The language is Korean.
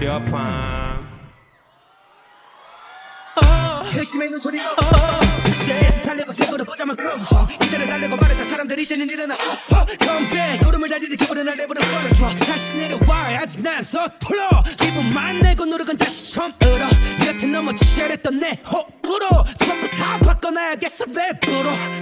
무렵밤 열심히 있는 소리가 어, 어. 시에서 살려고 색으로 보자만 끔정 이대로 달려고 말했다. 사람들 이제는 일어나. 컴백 구름을 달리듯 기분은 날 내버려 버려줘. 다시 내려와 아직 난 서툴러. 기분만 내고 노력은 다시 처음으로. 여태 넘어지셔야 했던 내 호흡으로 전부 다 바꿔놔야겠어. 랩으로.